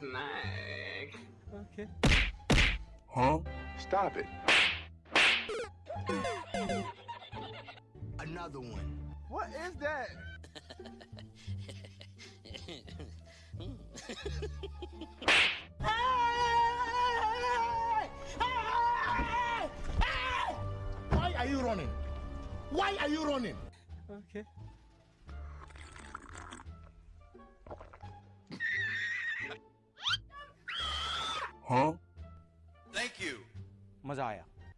snack. Okay. Huh? Stop it. Another one. What is that? Why are you running? Why are you running? Okay. हाँ। Thank you मज़ा आया।